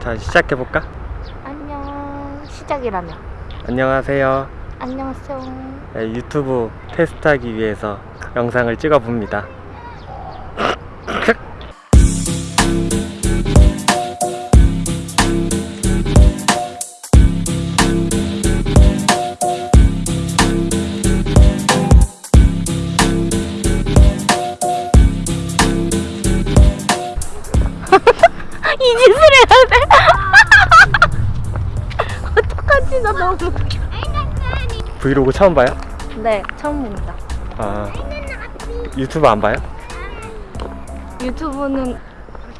자 시작해볼까? 안녕. 시작이라며. 안녕하세요. 안녕하세요. 네, 유튜브 테스트하기 위해서 영상을 찍어봅니다. 이 짓을 해야 돼 어떡하지 나 너무 브이로그 처음 봐요? 네 처음 봅니다 아 유튜브 안 봐요? 유튜브는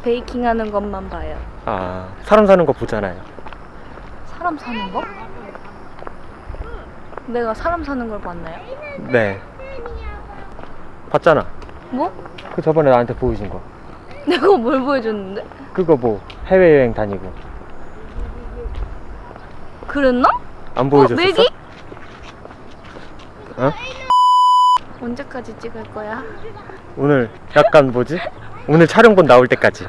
베이킹 하는 것만 봐요 아 사람 사는 거 보잖아요 사람 사는 거? 내가 사람 사는 걸 봤나요? 네 봤잖아 뭐? 그 저번에 나한테 보여준 거 내가 뭘 보여줬는데? 그거 뭐 해외여행 다니고 그랬나? 안 어? 보여줬었어? 맥이? 어? 언제까지 찍을 거야? 오늘 약간 뭐지? 오늘 촬영본 나올 때까지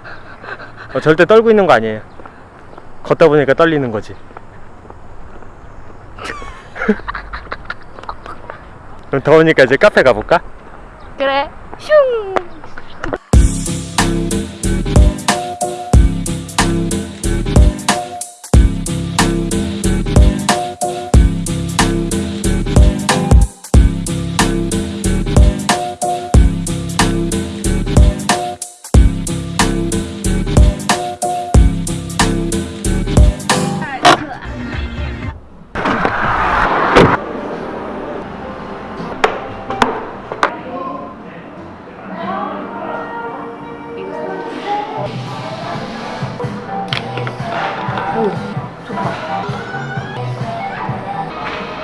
어, 절대 떨고 있는 거 아니에요 걷다 보니까 떨리는 거지 그럼 더우니까 이제 카페 가볼까? 그래 슝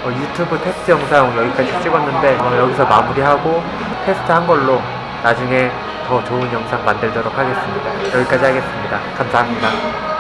어, 유튜브 테스트 영상 여기까지 찍었는데 어, 여기서 마무리하고 테스트 한 걸로 나중에 더 좋은 영상 만들도록 하겠습니다. 여기까지 하겠습니다. 감사합니다.